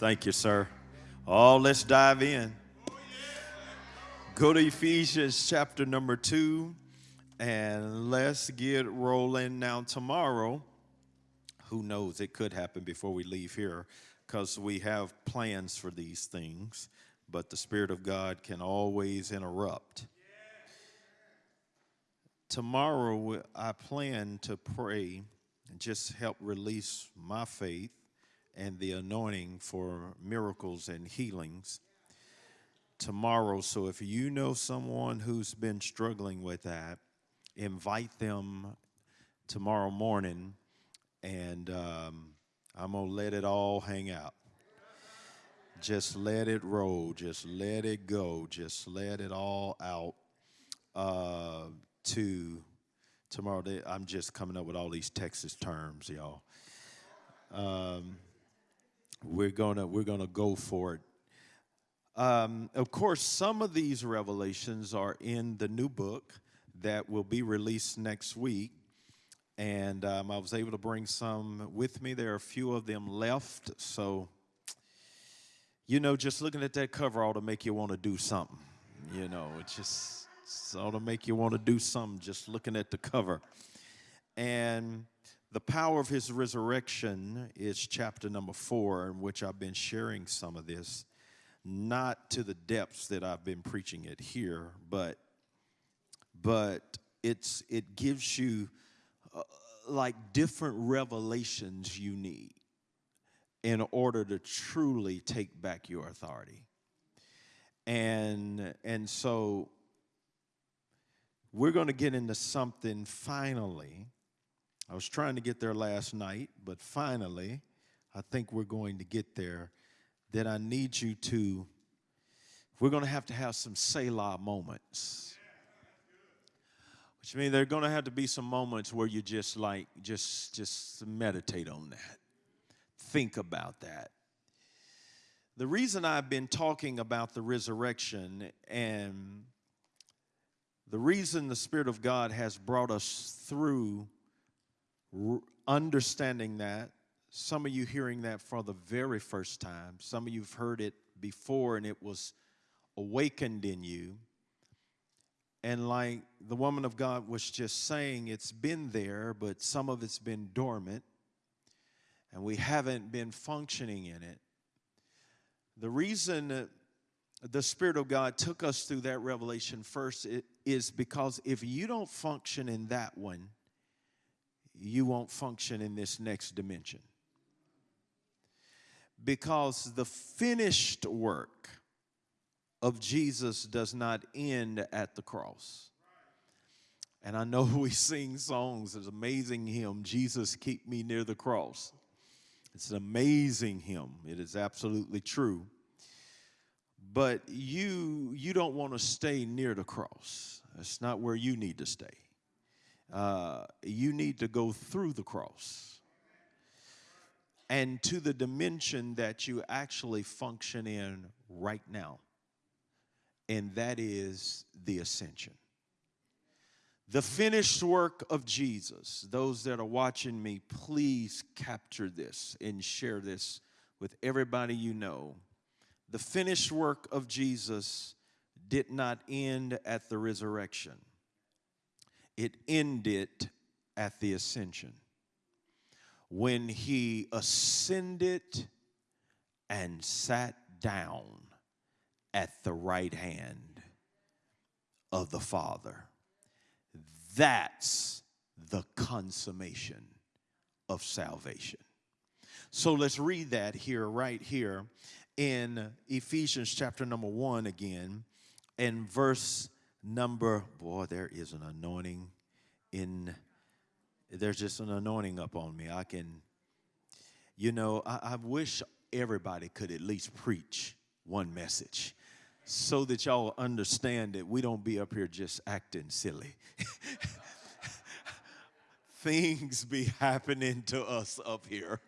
Thank you, sir. Oh, let's dive in. Go to Ephesians chapter number two and let's get rolling. Now, tomorrow, who knows, it could happen before we leave here because we have plans for these things, but the Spirit of God can always interrupt. Tomorrow, I plan to pray and just help release my faith and the anointing for miracles and healings tomorrow. So if you know someone who's been struggling with that, invite them tomorrow morning, and um, I'm going to let it all hang out. Just let it roll. Just let it go. Just let it all out uh, to tomorrow. I'm just coming up with all these Texas terms, y'all. Um, we're gonna we're gonna go for it. Um, of course, some of these revelations are in the new book that will be released next week, and um, I was able to bring some with me. There are a few of them left, so you know, just looking at that cover ought to make you want to do something. You know, it just ought to make you want to do something just looking at the cover, and the power of his resurrection is chapter number four, in which I've been sharing some of this, not to the depths that I've been preaching it here, but but it's it gives you uh, like different revelations you need in order to truly take back your authority. And and so we're going to get into something finally I was trying to get there last night, but finally, I think we're going to get there. That I need you to, we're going to have to have some Selah moments. Which means there are going to have to be some moments where you just like, just, just meditate on that. Think about that. The reason I've been talking about the resurrection and the reason the Spirit of God has brought us through understanding that, some of you hearing that for the very first time, some of you've heard it before and it was awakened in you. And like the woman of God was just saying, it's been there, but some of it's been dormant, and we haven't been functioning in it. The reason the Spirit of God took us through that revelation first is because if you don't function in that one, you won't function in this next dimension. Because the finished work of Jesus does not end at the cross. And I know we sing songs, it's amazing hymn, Jesus keep me near the cross. It's an amazing hymn. It is absolutely true. But you you don't want to stay near the cross. That's not where you need to stay uh, you need to go through the cross and to the dimension that you actually function in right now, and that is the ascension. The finished work of Jesus. Those that are watching me, please capture this and share this with everybody you know. The finished work of Jesus did not end at the resurrection it ended at the ascension. When he ascended and sat down at the right hand of the Father. That's the consummation of salvation. So let's read that here, right here in Ephesians chapter number one again, and verse number, boy, there is an anointing in, there's just an anointing up on me. I can, you know, I, I wish everybody could at least preach one message so that y'all understand that we don't be up here just acting silly. Things be happening to us up here.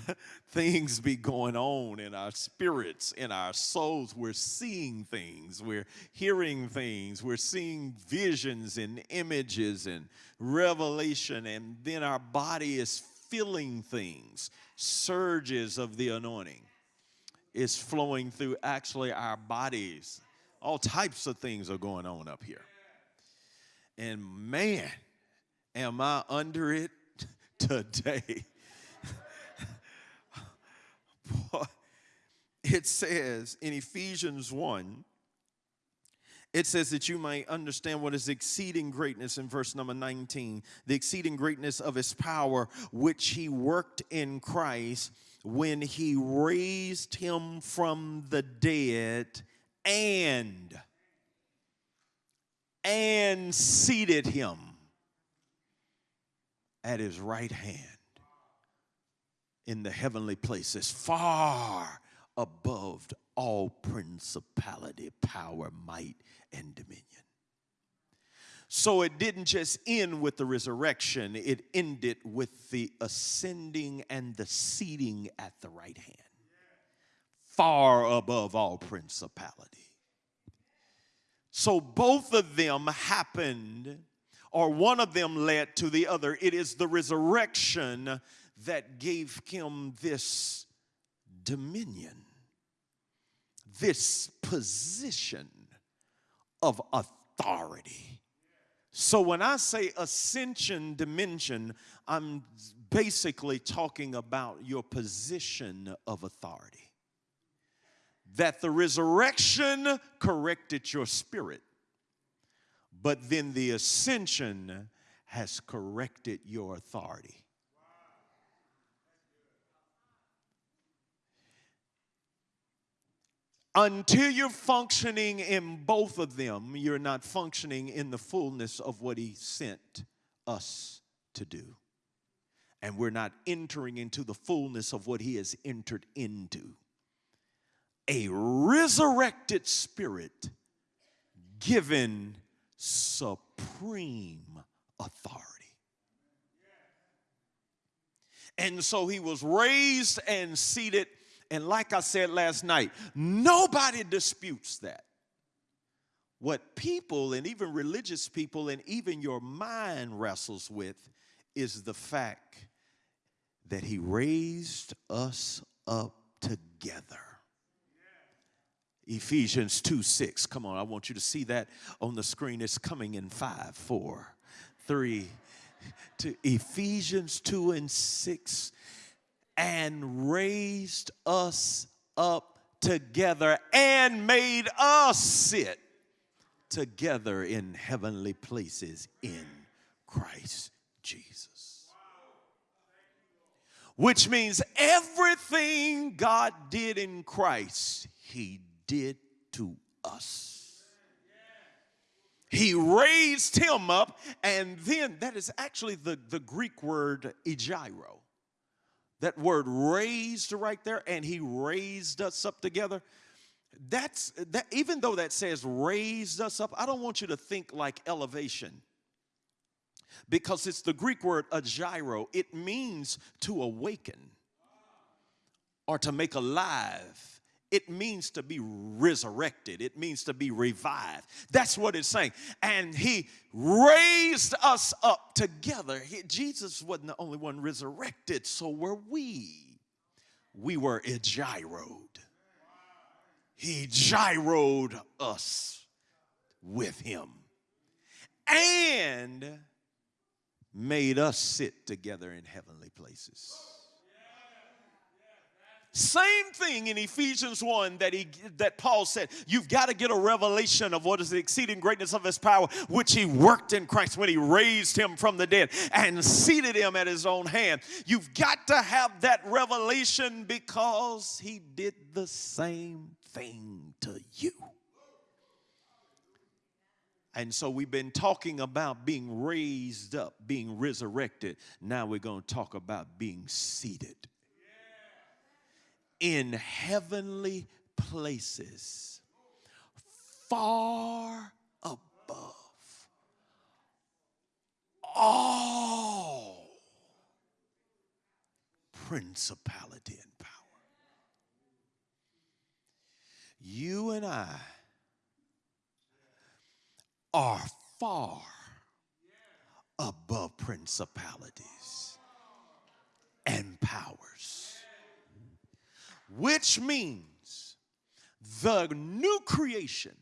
things be going on in our spirits, in our souls. We're seeing things, we're hearing things, we're seeing visions and images and revelation, and then our body is filling things, surges of the anointing is flowing through actually our bodies. All types of things are going on up here. And man, am I under it today. it says in Ephesians 1 it says that you might understand what is exceeding greatness in verse number 19 the exceeding greatness of his power which he worked in Christ when he raised him from the dead and and seated him at his right hand in the heavenly places far above all principality power might and dominion so it didn't just end with the resurrection, it ended with the ascending and the seating at the right hand, far above all principality. So both of them happened, or one of them led to the other. It is the resurrection that gave him this dominion, this position of authority so when I say ascension dimension, I'm basically talking about your position of authority. That the resurrection corrected your spirit, but then the ascension has corrected your authority. Until you're functioning in both of them, you're not functioning in the fullness of what He sent us to do. And we're not entering into the fullness of what He has entered into. A resurrected spirit given supreme authority. And so he was raised and seated and like I said last night, nobody disputes that. What people and even religious people and even your mind wrestles with is the fact that he raised us up together. Ephesians 2 6. Come on, I want you to see that on the screen. It's coming in 5, 4, 3. To Ephesians 2 and 6 and raised us up together and made us sit together in heavenly places in Christ Jesus. Which means everything God did in Christ, He did to us. He raised him up, and then that is actually the, the Greek word egeiro that word raised right there, and he raised us up together. That's that, even though that says raised us up, I don't want you to think like elevation because it's the Greek word egeiro. It means to awaken or to make alive it means to be resurrected. It means to be revived. That's what it's saying. And he raised us up together. He, Jesus wasn't the only one resurrected, so were we. We were gyroed. He gyroed us with him and made us sit together in heavenly places. Same thing in Ephesians 1 that he that Paul said, you've got to get a revelation of what is the exceeding greatness of his power, which he worked in Christ when he raised him from the dead and seated him at his own hand. You've got to have that revelation because he did the same thing to you. And so we've been talking about being raised up, being resurrected. Now we're going to talk about being seated in heavenly places, far above all principality and power. You and I are far above principalities which means the new creation,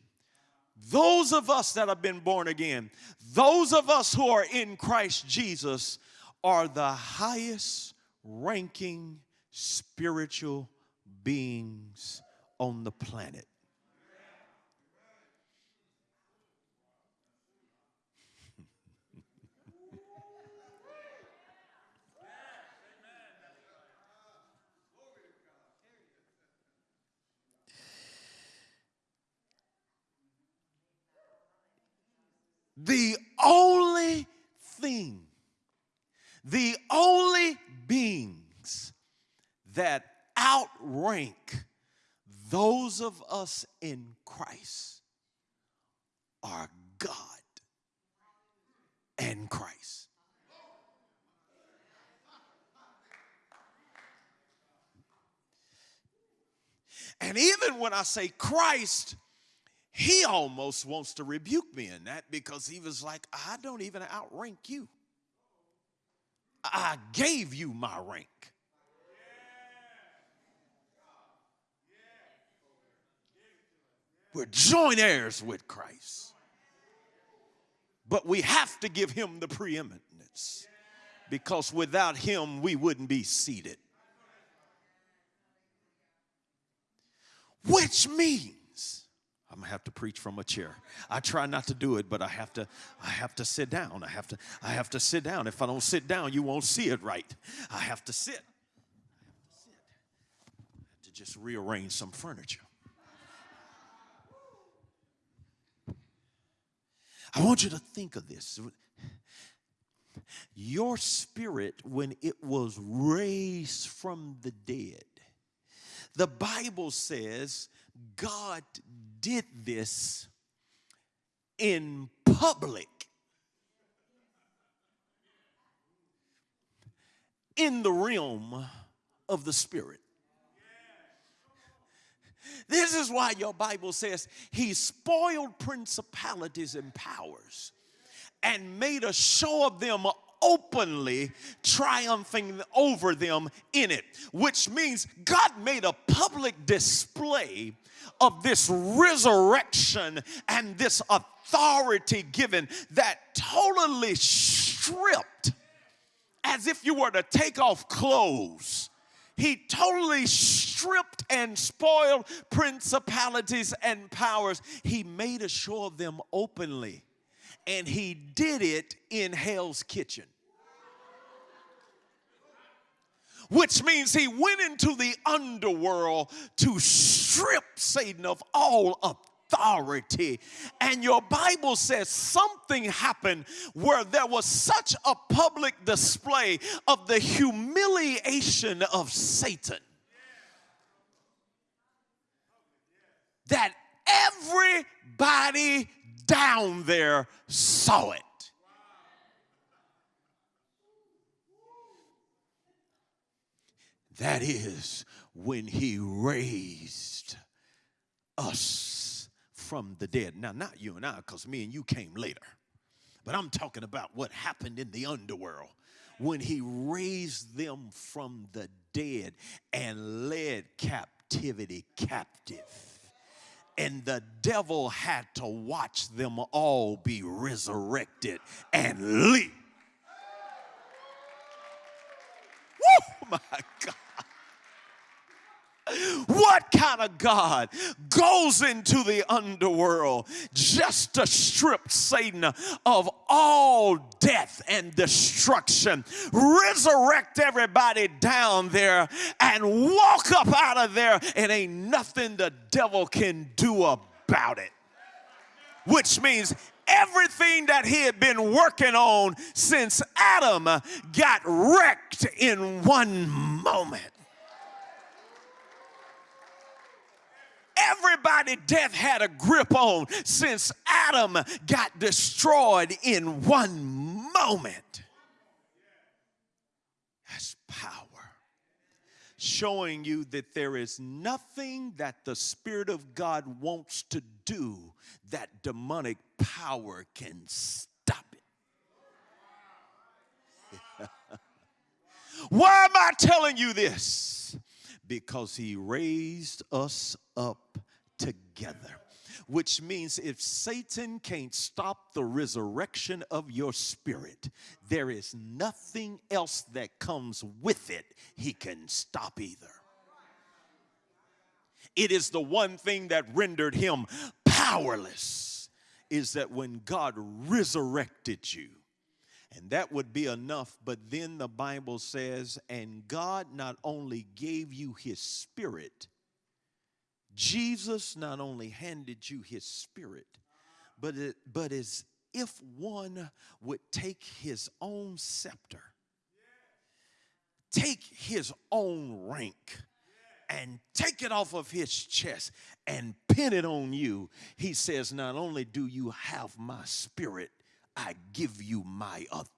those of us that have been born again, those of us who are in Christ Jesus, are the highest ranking spiritual beings on the planet. The only thing, the only beings that outrank those of us in Christ are God and Christ. And even when I say Christ, he almost wants to rebuke me in that because he was like, I don't even outrank you. I gave you my rank. We're joint heirs with Christ. But we have to give him the preeminence because without him, we wouldn't be seated. Which means, I'm gonna have to preach from a chair. I try not to do it, but I have to, I have to sit down. I have to, I have to sit down. If I don't sit down, you won't see it right. I have to sit. I have to sit. I have to just rearrange some furniture. I want you to think of this. Your spirit, when it was raised from the dead, the Bible says God did this in public. In the realm of the spirit. This is why your Bible says he spoiled principalities and powers and made a show of them openly triumphing over them in it, which means God made a public display of this resurrection and this authority given that totally stripped, as if you were to take off clothes he totally stripped and spoiled principalities and powers. He made a show of them openly, and he did it in hell's kitchen. Which means he went into the underworld to strip Satan of all authority. And your Bible says something happened where there was such a public display of the humiliation of Satan that everybody down there saw it. That is when he raised us from the dead. Now, not you and I, because me and you came later. But I'm talking about what happened in the underworld when he raised them from the dead and led captivity captive. And the devil had to watch them all be resurrected and leap. Woo, my God. What kind of God goes into the underworld just to strip Satan of all death and destruction, resurrect everybody down there, and walk up out of there, and ain't nothing the devil can do about it? Which means everything that he had been working on since Adam got wrecked in one moment. Everybody death had a grip on since Adam got destroyed in one moment. That's power. Showing you that there is nothing that the Spirit of God wants to do that demonic power can stop it. Why am I telling you this? because he raised us up together. Which means if Satan can't stop the resurrection of your spirit, there is nothing else that comes with it he can stop either. It is the one thing that rendered him powerless, is that when God resurrected you, and that would be enough. But then the Bible says, and God not only gave you his spirit, Jesus not only handed you his spirit, but, it, but as if one would take his own scepter, take his own rank, and take it off of his chest and pin it on you, he says, Not only do you have my spirit, I give you my authority.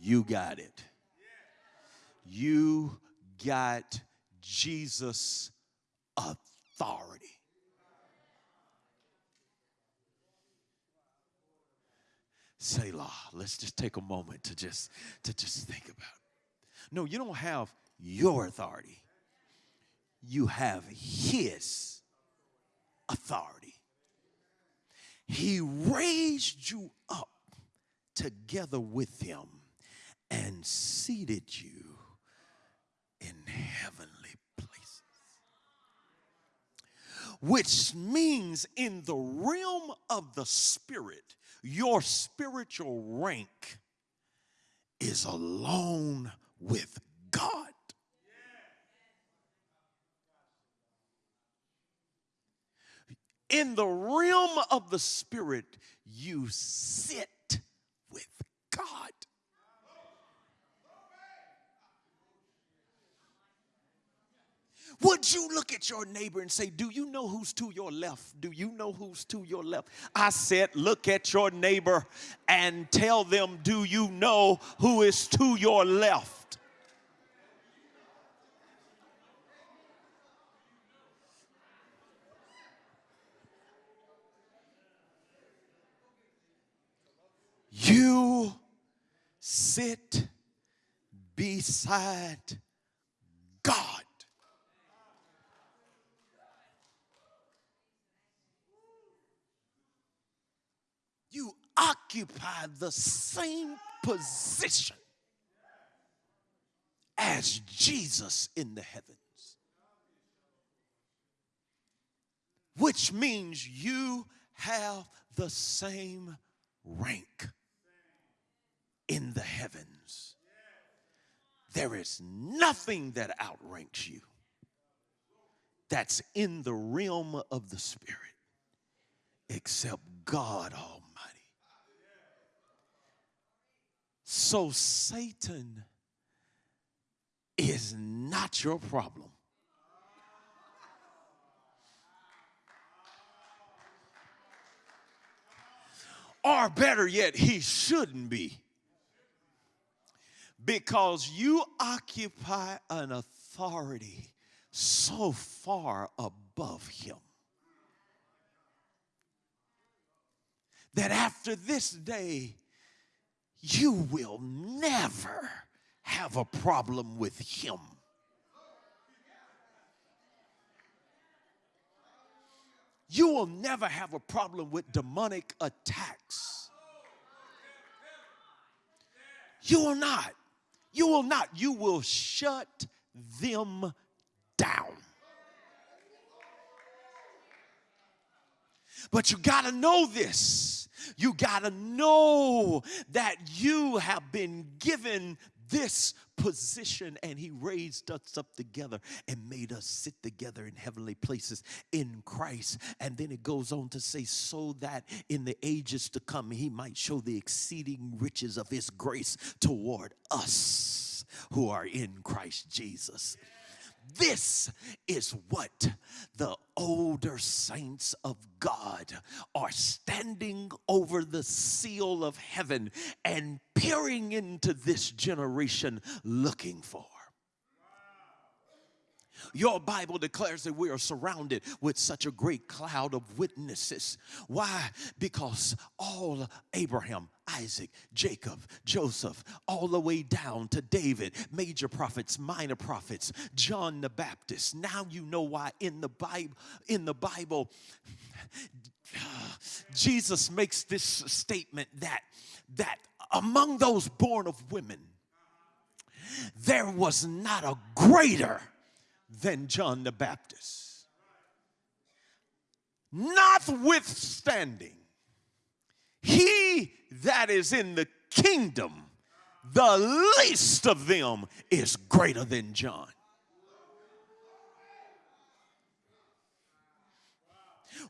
You got it. You got Jesus' authority. Selah. Let's just take a moment to just to just think about it. No, you don't have your authority. You have his authority. He raised you up together with him and seated you heavenly places. Which means, in the realm of the spirit, your spiritual rank is alone with God. In the realm of the spirit, you sit with God. Would you look at your neighbor and say, Do you know who's to your left? Do you know who's to your left? I said, Look at your neighbor and tell them, Do you know who is to your left? You sit beside God. you occupy the same position as Jesus in the heavens. Which means you have the same rank in the heavens. There is nothing that outranks you that's in the realm of the Spirit except God Almighty. So Satan is not your problem. Or better yet, he shouldn't be. Because you occupy an authority so far above him that after this day, you will never have a problem with him. You will never have a problem with demonic attacks. You will not. You will not. You will shut them down. But you got to know this. You got to know that you have been given this position and he raised us up together and made us sit together in heavenly places in Christ. And then it goes on to say so that in the ages to come he might show the exceeding riches of his grace toward us who are in Christ Jesus this is what the older saints of God are standing over the seal of heaven and peering into this generation looking for. Your Bible declares that we are surrounded with such a great cloud of witnesses. Why? Because all Abraham, Isaac, Jacob, Joseph, all the way down to David, major prophets, minor prophets, John the Baptist. Now you know why in the Bible, in the Bible, Jesus makes this statement that that among those born of women, there was not a greater than John the Baptist. Notwithstanding, he that is in the kingdom, the least of them is greater than John.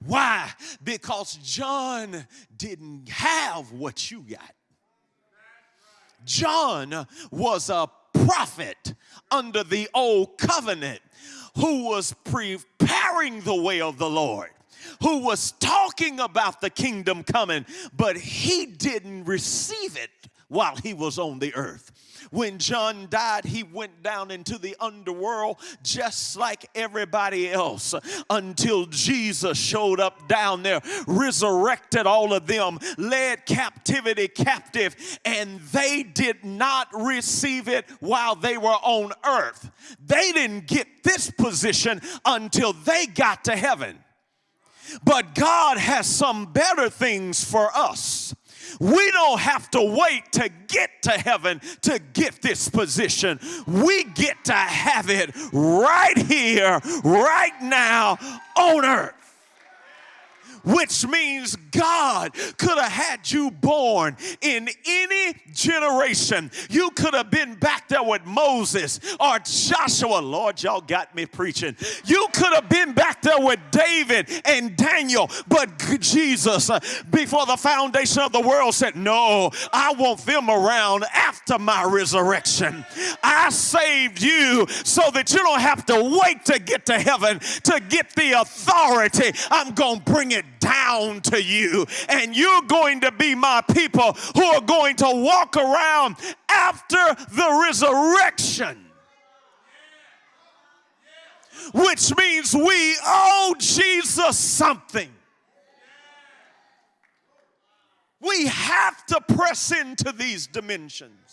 Why? Because John didn't have what you got. John was a prophet under the old covenant who was preparing the way of the Lord who was talking about the kingdom coming, but he didn't receive it while he was on the earth. When John died, he went down into the underworld just like everybody else until Jesus showed up down there, resurrected all of them, led captivity captive, and they did not receive it while they were on earth. They didn't get this position until they got to heaven. But God has some better things for us. We don't have to wait to get to heaven to get this position. We get to have it right here, right now on earth which means God could have had you born in any generation. You could have been back there with Moses or Joshua. Lord, y'all got me preaching. You could have been back there with David and Daniel, but Jesus, uh, before the foundation of the world, said, No, I want them around after my resurrection. I saved you so that you don't have to wait to get to heaven to get the authority. I'm going to bring it down to you. And you're going to be my people who are going to walk around after the resurrection. Which means we owe Jesus something. We have to press into these dimensions.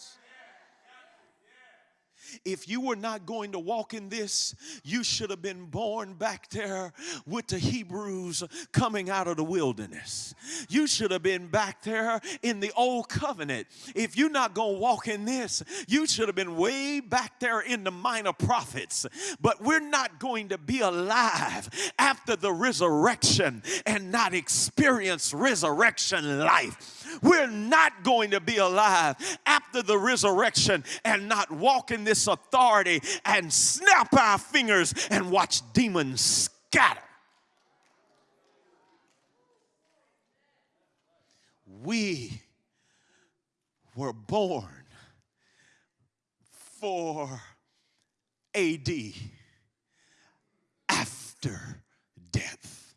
If you were not going to walk in this, you should have been born back there with the Hebrews coming out of the wilderness. You should have been back there in the old covenant. If you're not going to walk in this, you should have been way back there in the minor prophets. But we're not going to be alive after the resurrection and not experience resurrection life. We're not going to be alive after the resurrection and not walk in this authority and snap our fingers and watch demons scatter. We were born for AD after death.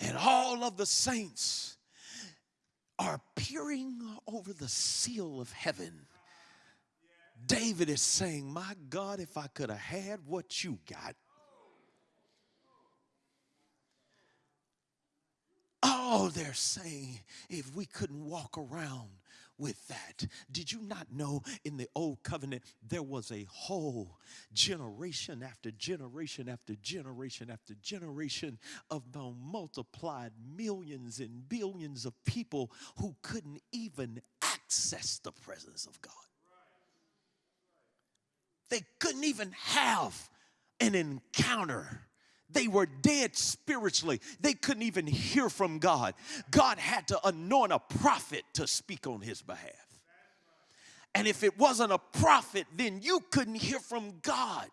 And all of the saints are peering over the seal of heaven. David is saying, My God, if I could have had what you got. Oh, they're saying, if we couldn't walk around with that. Did you not know in the old covenant there was a whole generation after generation after generation after generation of the multiplied millions and billions of people who couldn't even access the presence of God? They couldn't even have an encounter they were dead spiritually. They couldn't even hear from God. God had to anoint a prophet to speak on his behalf. And if it wasn't a prophet, then you couldn't hear from God.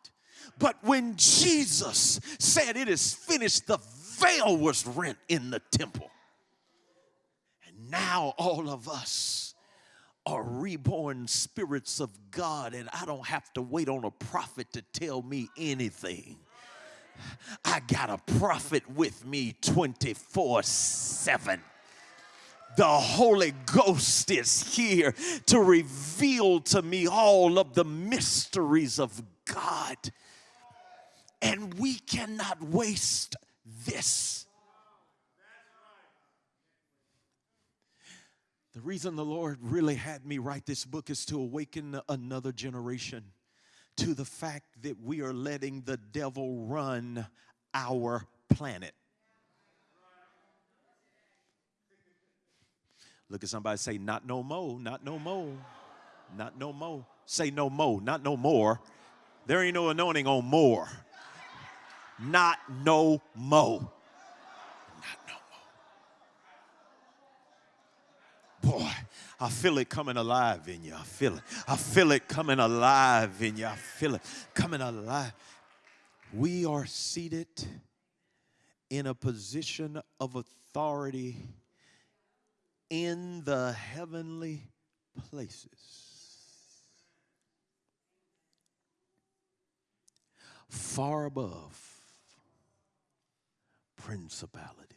But when Jesus said, It is finished, the veil was rent in the temple. And now all of us are reborn spirits of God, and I don't have to wait on a prophet to tell me anything. I got a prophet with me 24 7. The Holy Ghost is here to reveal to me all of the mysteries of God. And we cannot waste this. The reason the Lord really had me write this book is to awaken another generation to the fact that we are letting the devil run our planet. Look at somebody say, Not no more, not no more, not no more. Say no more, not no more. There ain't no anointing on more. Not no more. Not no more. Boy, I feel it coming alive in you. I feel it. I feel it coming alive in you. I feel it coming alive. We are seated in a position of authority in the heavenly places. Far above principalities,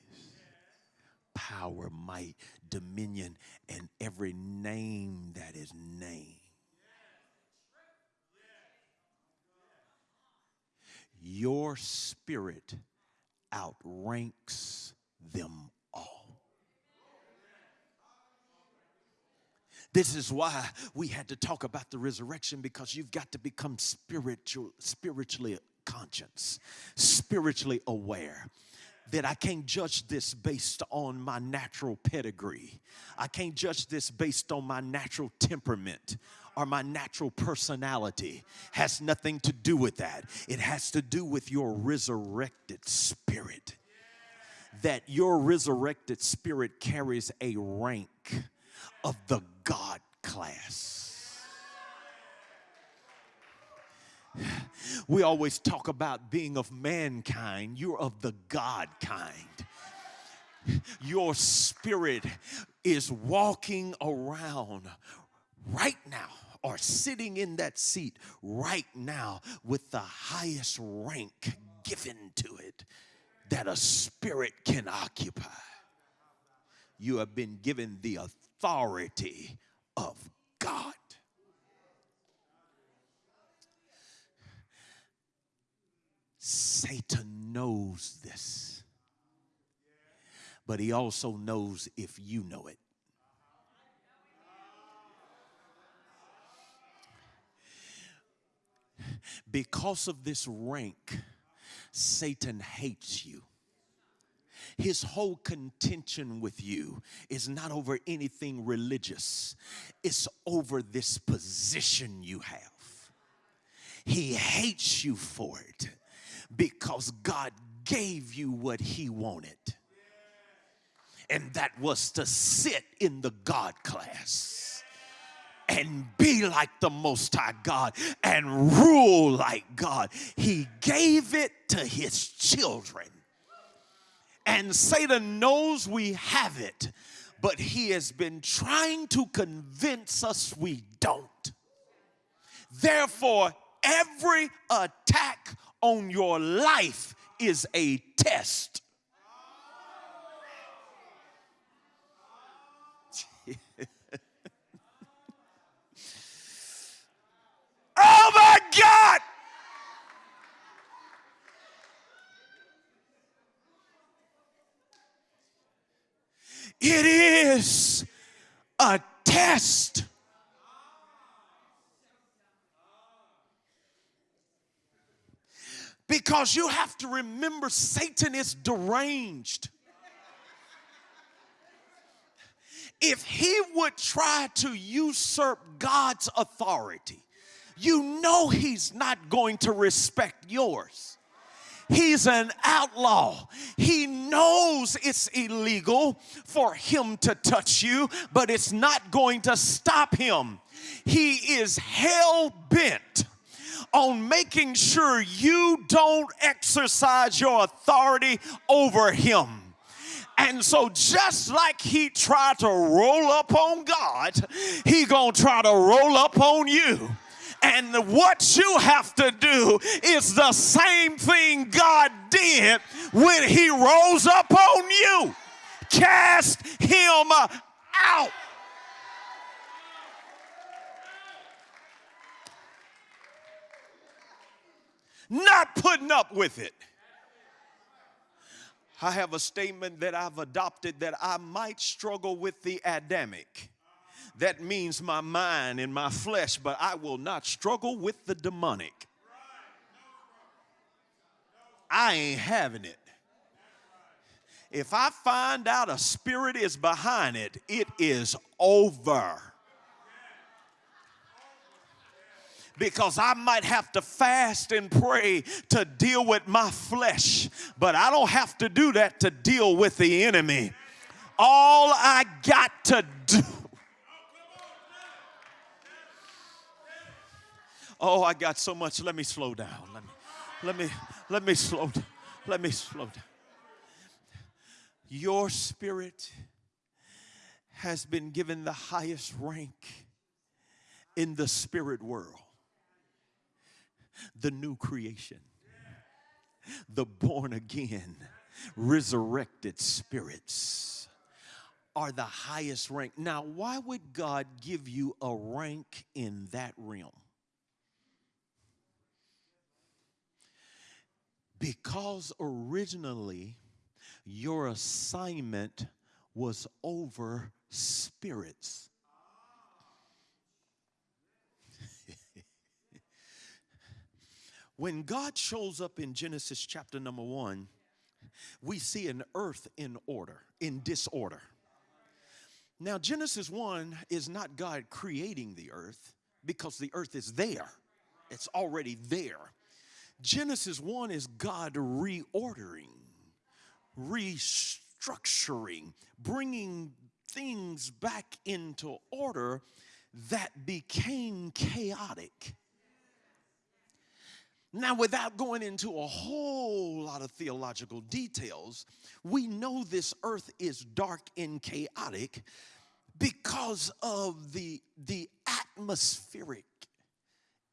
power, might, dominion, and every name that is named. Your spirit outranks them all. This is why we had to talk about the resurrection because you've got to become spiritual, spiritually conscious, spiritually aware that I can't judge this based on my natural pedigree. I can't judge this based on my natural temperament or my natural personality. Has nothing to do with that. It has to do with your resurrected spirit. That your resurrected spirit carries a rank of the God class. We always talk about being of mankind, you're of the God kind. Your spirit is walking around right now or sitting in that seat right now with the highest rank given to it that a spirit can occupy. You have been given the authority of God. Satan knows this, but he also knows if you know it. Because of this rank, Satan hates you. His whole contention with you is not over anything religious, it's over this position you have. He hates you for it because God gave you what He wanted. And that was to sit in the God class and be like the Most High God and rule like God. He gave it to His children. And Satan knows we have it, but he has been trying to convince us we don't. Therefore, every attack on your life is a test. oh my God! It is a test. Because you have to remember Satan is deranged. If he would try to usurp God's authority, you know he's not going to respect yours. He's an outlaw. He knows it's illegal for him to touch you, but it's not going to stop him. He is hell bent on making sure you don't exercise your authority over him. And so just like he tried to roll up on God, he to try to roll up on you. And what you have to do is the same thing God did when He rose up on you. Cast Him out. Not putting up with it. I have a statement that I've adopted that I might struggle with the Adamic. That means my mind and my flesh, but I will not struggle with the demonic. I ain't having it. If I find out a spirit is behind it, it is over. Because I might have to fast and pray to deal with my flesh, but I don't have to do that to deal with the enemy. All I got to do. Oh, I got so much. Let me slow down. Let me, let me, let me slow down. Let me slow down. Your spirit has been given the highest rank in the spirit world the new creation, the born again, resurrected spirits are the highest rank. Now, why would God give you a rank in that realm? Because originally your assignment was over spirits. When God shows up in Genesis chapter number one, we see an earth in order, in disorder. Now, Genesis 1 is not God creating the earth because the earth is there, it's already there. Genesis 1 is God reordering, restructuring, bringing things back into order that became chaotic. Now, without going into a whole lot of theological details, we know this earth is dark and chaotic because of the, the atmospheric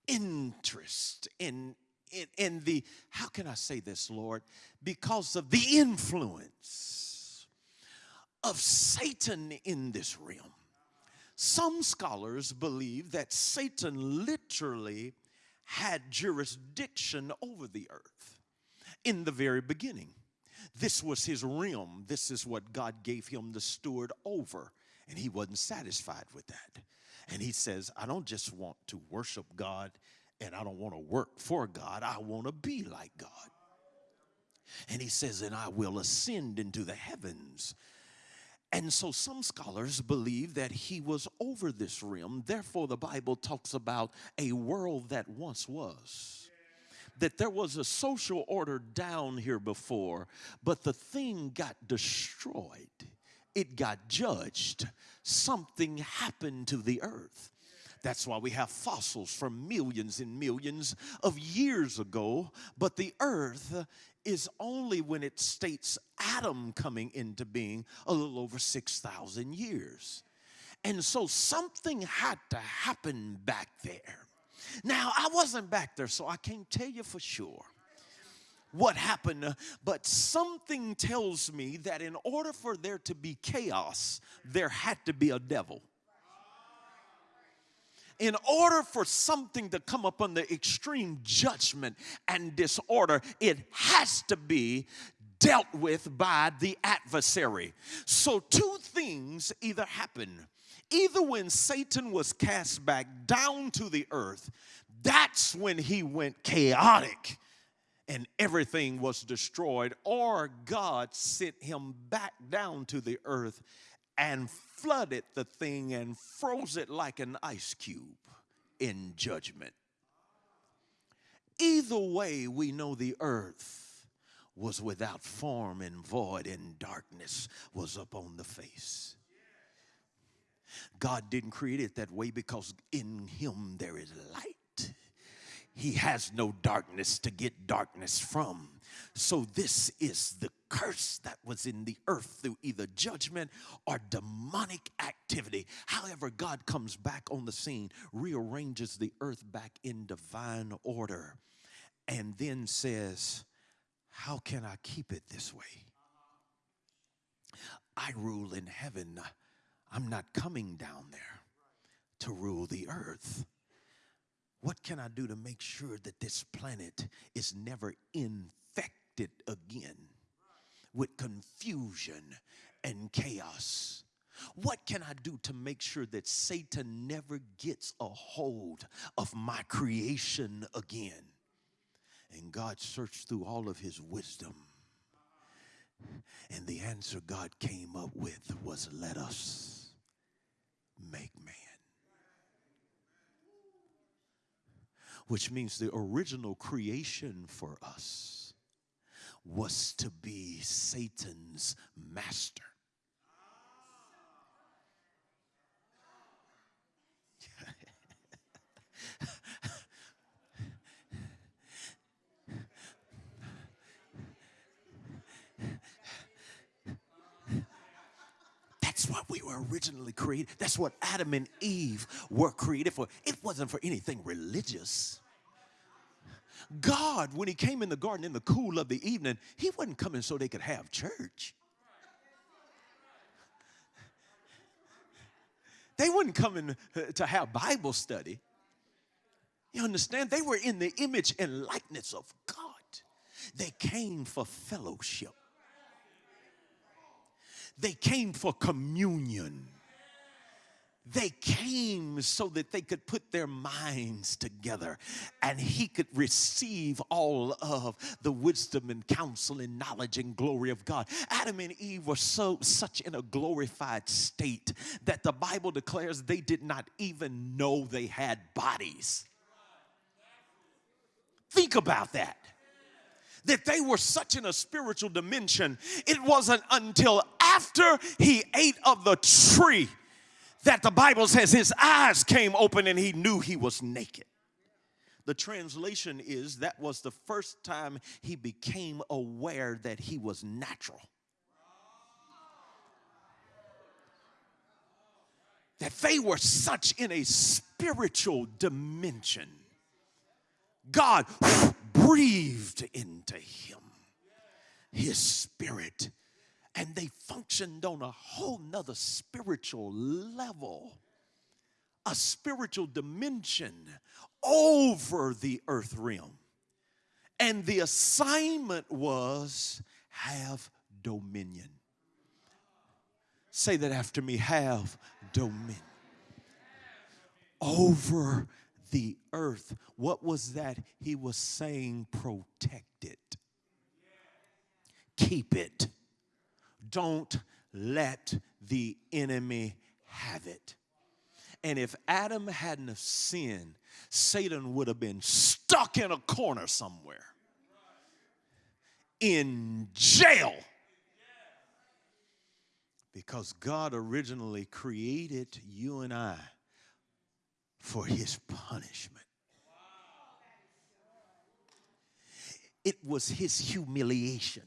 interest in, in, in the, how can I say this, Lord? Because of the influence of Satan in this realm. Some scholars believe that Satan literally had jurisdiction over the earth in the very beginning. This was his realm. This is what God gave him the steward over. And he wasn't satisfied with that. And he says, I don't just want to worship God and I don't want to work for God. I want to be like God. And he says, and I will ascend into the heavens and so some scholars believe that he was over this realm. Therefore, the Bible talks about a world that once was. That there was a social order down here before, but the thing got destroyed, it got judged. Something happened to the earth. That's why we have fossils from millions and millions of years ago. But the earth is only when it states Adam coming into being a little over 6,000 years. And so something had to happen back there. Now, I wasn't back there, so I can't tell you for sure what happened, but something tells me that in order for there to be chaos, there had to be a devil in order for something to come upon the extreme judgment and disorder, it has to be dealt with by the adversary. So, two things either happen. Either when Satan was cast back down to the earth, that's when he went chaotic and everything was destroyed, or God sent him back down to the earth and flooded the thing and froze it like an ice cube in judgment. Either way, we know the earth was without form and void, and darkness was upon the face. God didn't create it that way because in Him there is light. He has no darkness to get darkness from. So, this is the curse that was in the earth through either judgment or demonic activity. However, God comes back on the scene, rearranges the earth back in divine order, and then says, How can I keep it this way? I rule in heaven. I'm not coming down there to rule the earth. What can I do to make sure that this planet is never infected again? with confusion and chaos. What can I do to make sure that Satan never gets a hold of my creation again? And God searched through all of his wisdom. And the answer God came up with was let us make man. Which means the original creation for us was to be Satan's master. That's what we were originally created. That's what Adam and Eve were created for. It wasn't for anything religious. God, when He came in the garden in the cool of the evening, He wasn't coming so they could have church. They weren't coming uh, to have Bible study. You understand? They were in the image and likeness of God. They came for fellowship. They came for communion. They came so that they could put their minds together and he could receive all of the wisdom and counsel and knowledge and glory of God. Adam and Eve were so such in a glorified state that the Bible declares they did not even know they had bodies. Think about that that they were such in a spiritual dimension. It wasn't until after he ate of the tree that the Bible says his eyes came open and he knew he was naked. The translation is that was the first time he became aware that he was natural. That they were such in a spiritual dimension. God breathed into him his spirit and they functioned on a whole nother spiritual level a spiritual dimension over the earth realm and the assignment was have dominion say that after me have dominion over the earth. What was that? He was saying, protect it, keep it. Don't let the enemy have it. And if Adam hadn't have sinned, Satan would have been stuck in a corner somewhere in jail. Because God originally created you and I for his punishment. It was his humiliation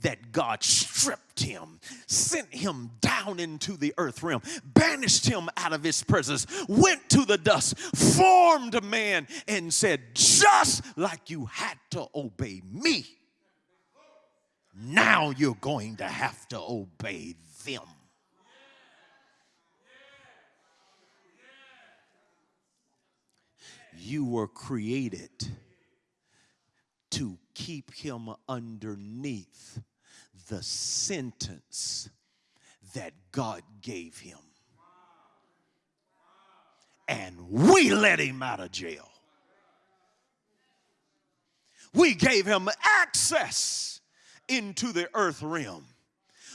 that God stripped him, sent him down into the earth realm, banished him out of his presence, went to the dust, formed a man, and said, Just like you had to obey me, now you're going to have to obey them. You were created keep him underneath the sentence that God gave him. And we let him out of jail. We gave him access into the earth realm.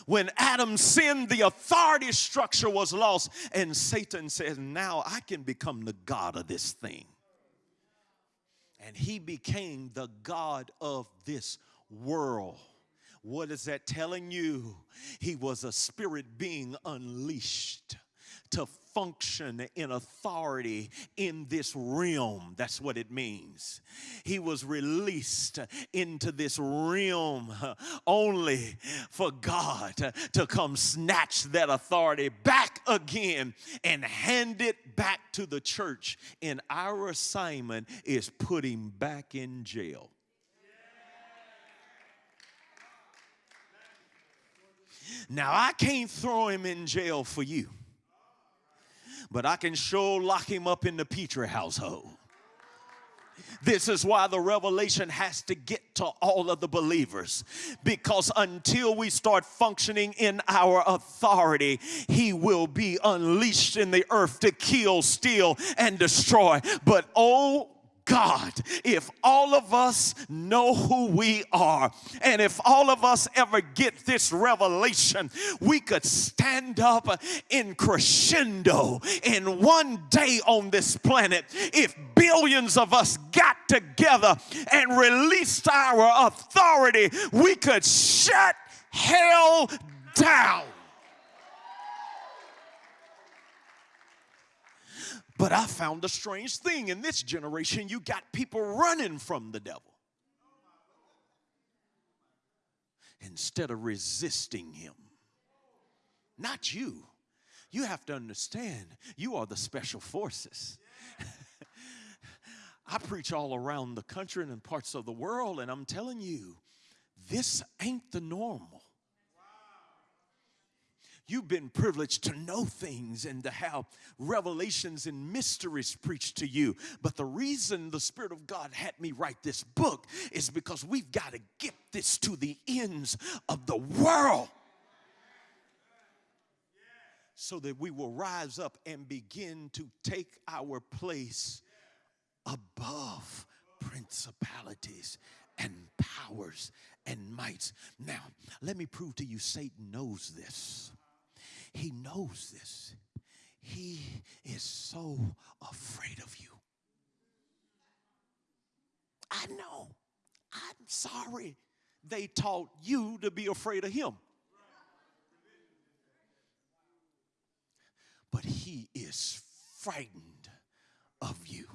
When Adam sinned, the authority structure was lost, and Satan says, Now I can become the God of this thing and he became the God of this world. What is that telling you? He was a spirit being unleashed to function in authority in this realm. That's what it means. He was released into this realm only for God to come snatch that authority back again and hand it back to the church. And our assignment is put him back in jail. Now, I can't throw him in jail for you but I can sure lock him up in the Petrie household. This is why the revelation has to get to all of the believers. Because until we start functioning in our authority, He will be unleashed in the earth to kill, steal, and destroy. But oh, God, if all of us know who we are, and if all of us ever get this revelation, we could stand up in crescendo in one day on this planet. If billions of us got together and released our authority, we could shut hell down. But I found a strange thing in this generation. You got people running from the devil instead of resisting him. Not you. You have to understand, you are the special forces. I preach all around the country and in parts of the world, and I'm telling you, this ain't the normal. You've been privileged to know things and to have revelations and mysteries preached to you. But the reason the Spirit of God had me write this book is because we've got to get this to the ends of the world so that we will rise up and begin to take our place above principalities and powers and mights. Now, let me prove to you Satan knows this. He knows this. He is so afraid of you. I know. I'm sorry they taught you to be afraid of him. But he is frightened of you.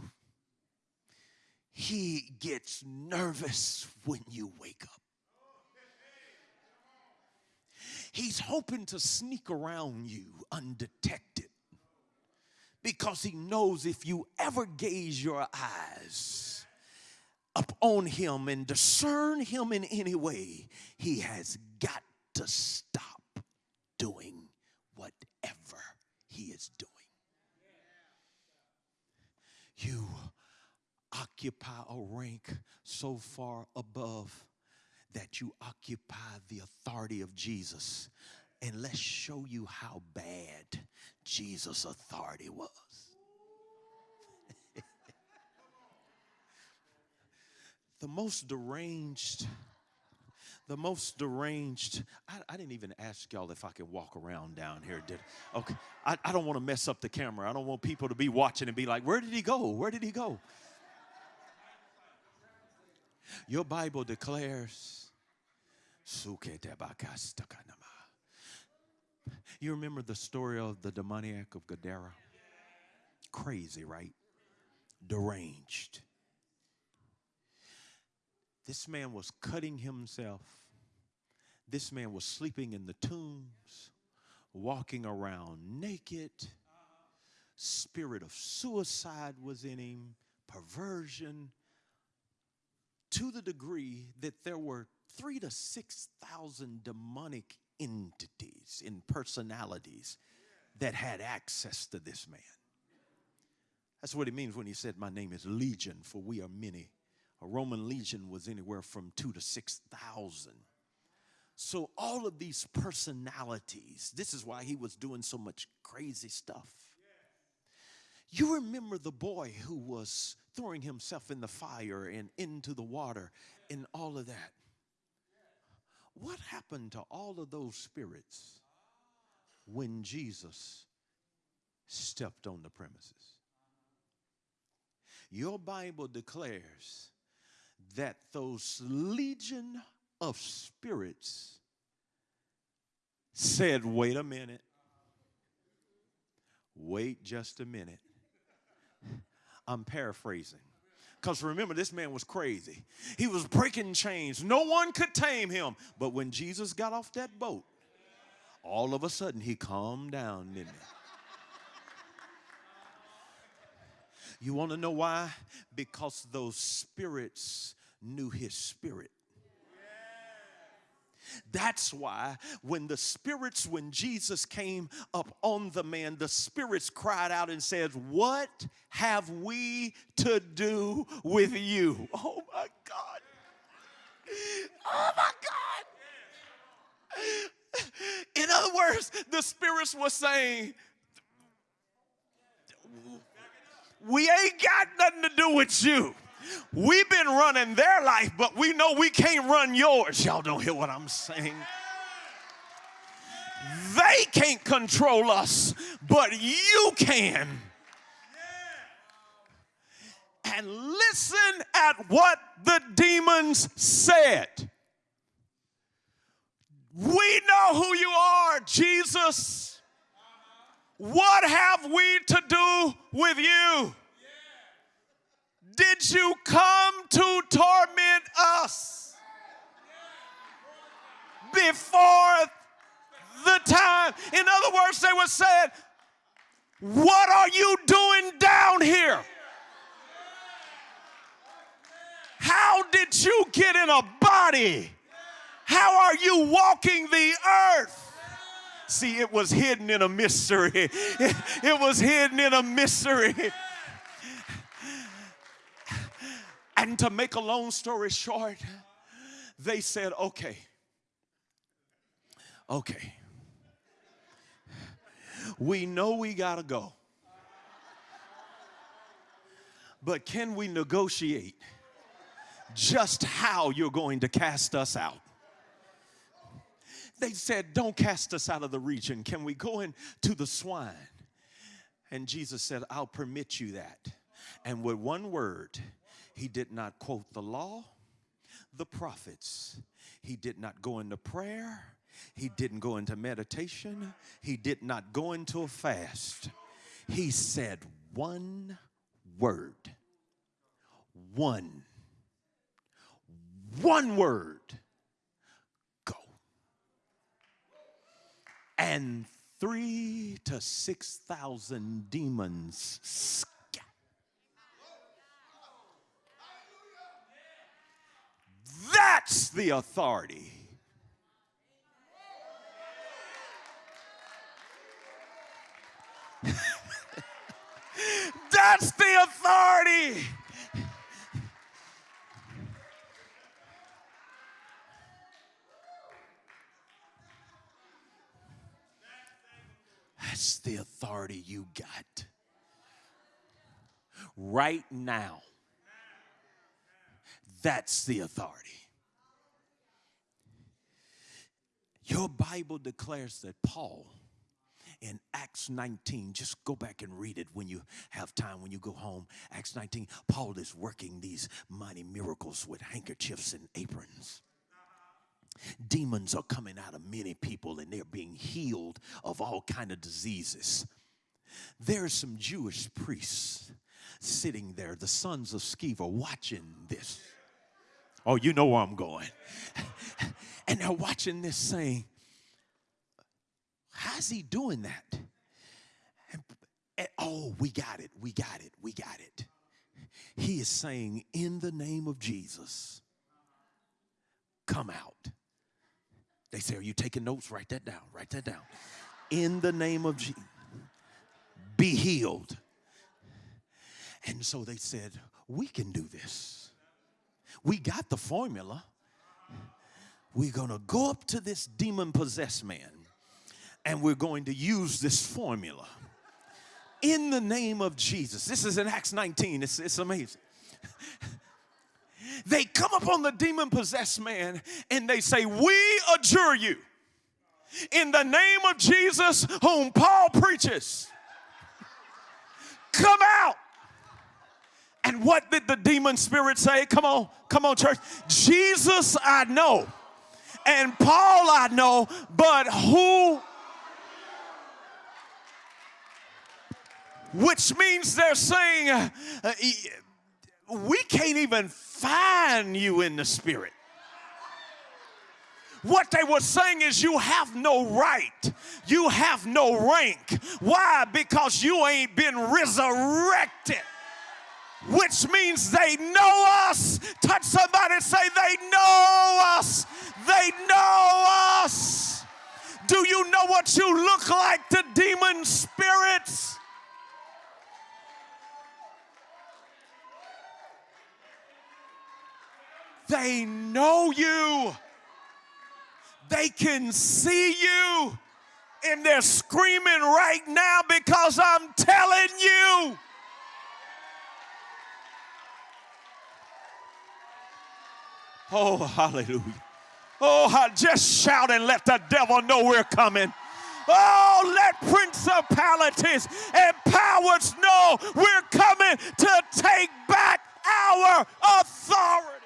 He gets nervous when you wake up. He's hoping to sneak around you undetected because he knows if you ever gaze your eyes upon him and discern him in any way, he has got to stop doing whatever he is doing. You occupy a rank so far above that you occupy the authority of Jesus. And let's show you how bad Jesus' authority was. the most deranged, the most deranged, I, I, didn't even ask y'all if I could walk around down here, did Okay, I, I don't want to mess up the camera. I don't want people to be watching and be like, where did he go? Where did he go? Your Bible declares, you remember the story of the demoniac of Gadara? Crazy, right? Deranged. This man was cutting himself. This man was sleeping in the tombs, walking around naked. Spirit of suicide was in him, perversion, to the degree that there were three to 6,000 demonic entities and personalities that had access to this man. That's what it means when he said, My name is Legion, for we are many. A Roman legion was anywhere from two to 6,000. So, all of these personalities, this is why he was doing so much crazy stuff. You remember the boy who was throwing himself in the fire and into the water and all of that. What happened to all of those spirits when Jesus stepped on the premises? Your Bible declares that those legion of spirits said, Wait a minute. Wait just a minute. I'm paraphrasing. Because remember, this man was crazy. He was breaking chains. No one could tame him. But when Jesus got off that boat, all of a sudden he calmed down, didn't he? You want to know why? Because those spirits knew his spirit. That's why when the spirits, when Jesus came up on the man, the spirits cried out and said, What have we to do with you? Oh my God. Oh my God. In other words, the spirits were saying, We ain't got nothing to do with you. We've been running their life, but we know we can't run yours. Y'all don't hear what I'm saying. They can't control us, but you can. And listen at what the demons said. We know who you are, Jesus. What have we to do with you? Did you come to torment us before the time? In other words, they were saying, What are you doing down here? How did you get in a body? How are you walking the earth? See, it was hidden in a mystery. It, it was hidden in a mystery. And to make a long story short, they said, okay, okay, we know we gotta go, but can we negotiate just how you're going to cast us out? They said, Don't cast us out of the region. Can we go into the swine? And Jesus said, I'll permit you that. And with one word, he did not quote the law, the prophets. He did not go into prayer. He didn't go into meditation. He did not go into a fast. He said one word. One. One word. Go. And three to six thousand demons That's the authority. That's the authority. That's the authority you got right now. That's the authority. Your Bible declares that Paul in Acts 19, just go back and read it when you have time, when you go home. Acts 19, Paul is working these mighty miracles with handkerchiefs and aprons. Demons are coming out of many people and they're being healed of all kind of diseases. There are some Jewish priests sitting there, the sons of Sceva, watching this. Oh, you know where I'm going. and they're watching this saying, How's he doing that? And, and, oh, we got it, we got it, we got it. He is saying, In the name of Jesus, come out. They say, Are you taking notes? Write that down, write that down. In the name of Jesus, be healed. And so they said, We can do this. We got the formula. We're going to go up to this demon possessed man and we're going to use this formula in the name of Jesus. This is in Acts 19, it's, it's amazing. they come upon the demon possessed man and they say, We adjure you in the name of Jesus, whom Paul preaches, come out. And what did the demon spirit say? Come on, come on, church. Jesus, I know, and Paul, I know, but who? Which means they're saying, uh, we can't even find you in the spirit. What they were saying is, you have no right, you have no rank. Why? Because you ain't been resurrected. Which means they know us. Touch somebody, and say, they know us. They know us. Do you know what you look like to demon spirits? They know you. They can see you. And they're screaming right now because I'm telling you. Oh, hallelujah. Oh, just shout and let the devil know we're coming. Oh, let principalities and powers know we're coming to take back our authority.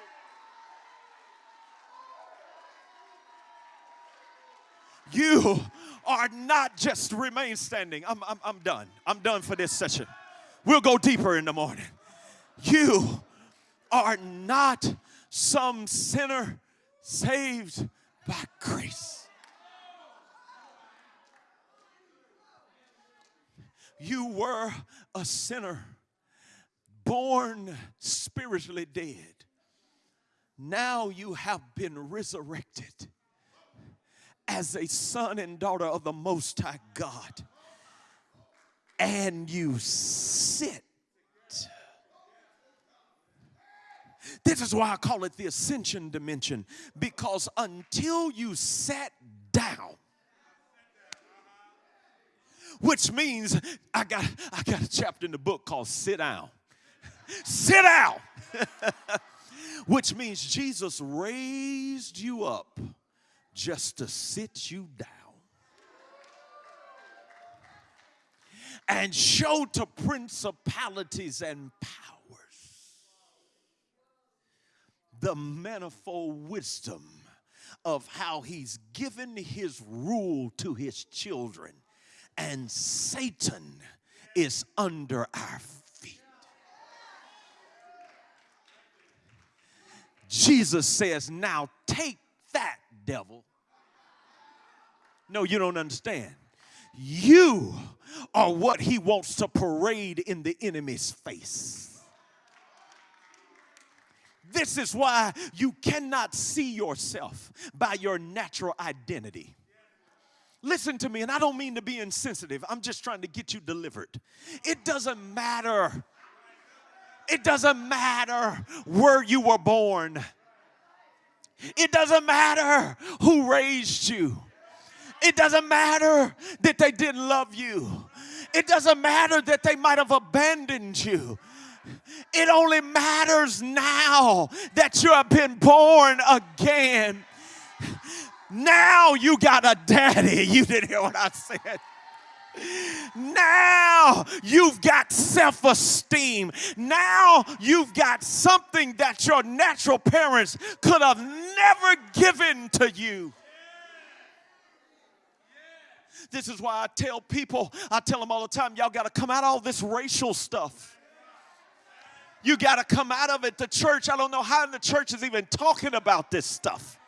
You are not just remain standing. I'm, I'm, I'm done. I'm done for this session. We'll go deeper in the morning. You are not some sinner saved by grace. You were a sinner, born spiritually dead. Now you have been resurrected as a son and daughter of the Most High God. And you sit. This is why I call it the ascension dimension, because until you sat down, which means I got I got a chapter in the book called Sit Down. Sit down. which means Jesus raised you up just to sit you down and show to principalities and powers the manifold wisdom of how he's given his rule to his children and Satan is under our feet. Jesus says, Now take that, devil. No, you don't understand. You are what he wants to parade in the enemy's face. This is why you cannot see yourself by your natural identity. Listen to me, and I don't mean to be insensitive, I'm just trying to get you delivered. It doesn't matter. It doesn't matter where you were born. It doesn't matter who raised you. It doesn't matter that they didn't love you. It doesn't matter that they might have abandoned you. It only matters now that you have been born again. Now you got a daddy. You didn't hear what I said. Now you've got self esteem. Now you've got something that your natural parents could have never given to you. This is why I tell people, I tell them all the time, y'all got to come out all this racial stuff. You got to come out of it. The church, I don't know how the church is even talking about this stuff.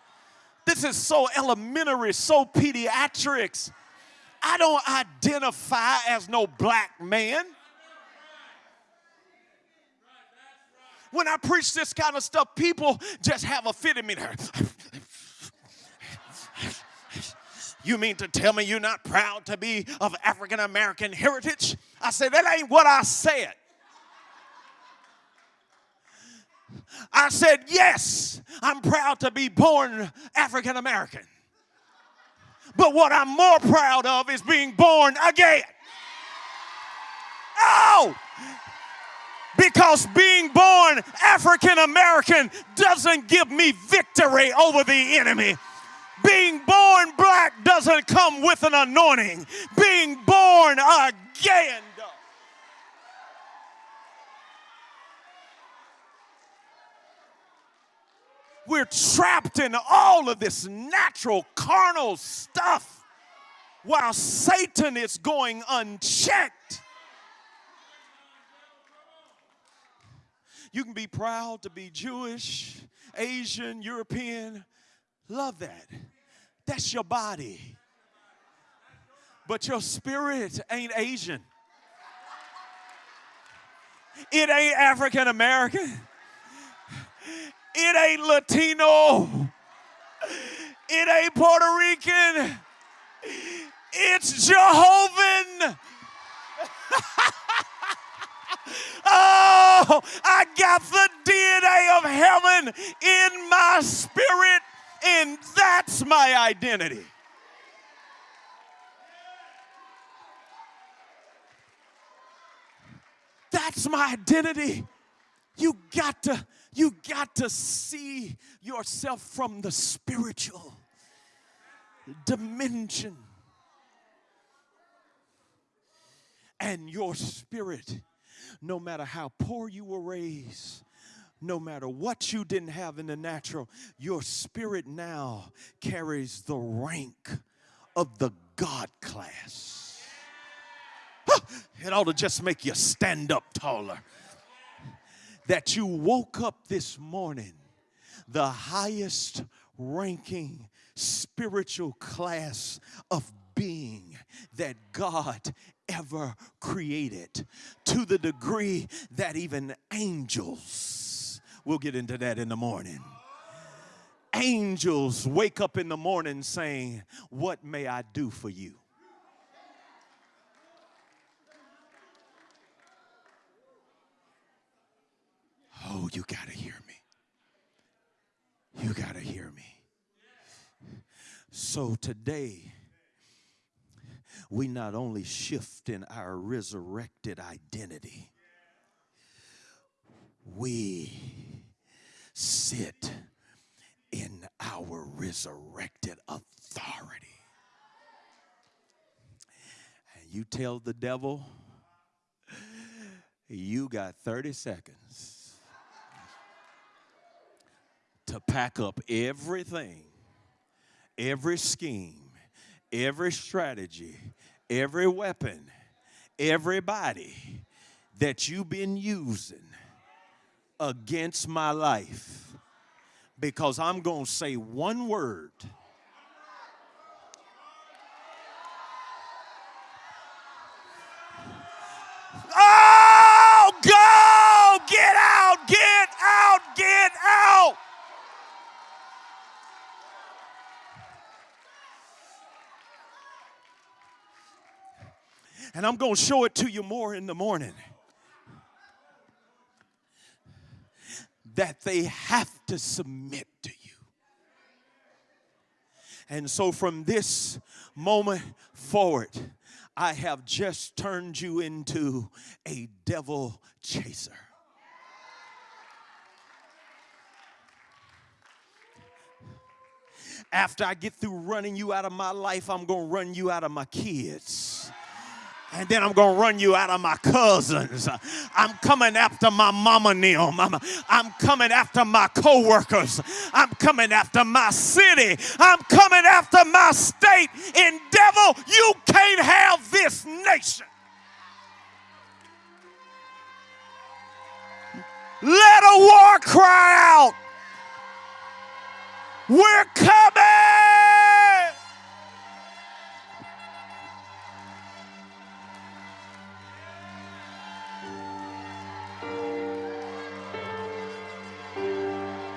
This is so elementary, so pediatrics. I don't identify as no black man. When I preach this kind of stuff, people just have a fit in me. You mean to tell me you're not proud to be of African American heritage? I said, That ain't what I said. I said, Yes, I'm proud to be born African American. But what I'm more proud of is being born again. Oh! Because being born African American doesn't give me victory over the enemy. Being born black doesn't come with an anointing. Being born again we're trapped in all of this natural, carnal stuff while Satan is going unchecked. You can be proud to be Jewish, Asian, European. Love that. That's your body. But your spirit ain't Asian. It ain't African American. It ain't Latino. It ain't Puerto Rican. It's Jehovah. oh, I got the DNA of heaven in my spirit, and that's my identity. That's my identity. You got to you got to see yourself from the spiritual dimension. And your spirit, no matter how poor you were raised, no matter what you didn't have in the natural, your spirit now carries the rank of the God class. It ought to just make you stand up taller that you woke up this morning the highest ranking spiritual class of being that God ever created to the degree that even angels, we'll get into that in the morning. Angels wake up in the morning saying, What may I do for you? Oh, you got to hear me. You got to hear me. So today, we not only shift in our resurrected identity, we sit in our resurrected authority. And you tell the devil, you got 30 seconds to pack up everything, every scheme, every strategy, every weapon, everybody that you've been using against my life because I'm going to say one word. Oh, go! Get out! Get out! Get out! And I'm going to show it to you more in the morning. That they have to submit to you. And so from this moment forward, I have just turned you into a devil chaser. After I get through running you out of my life, I'm going to run you out of my kids and then I'm going to run you out of my cousins. I'm coming after my mama Neum. I'm, I'm coming after my coworkers. I'm coming after my city. I'm coming after my state. And devil, you can't have this nation. Let a war cry out. We're coming.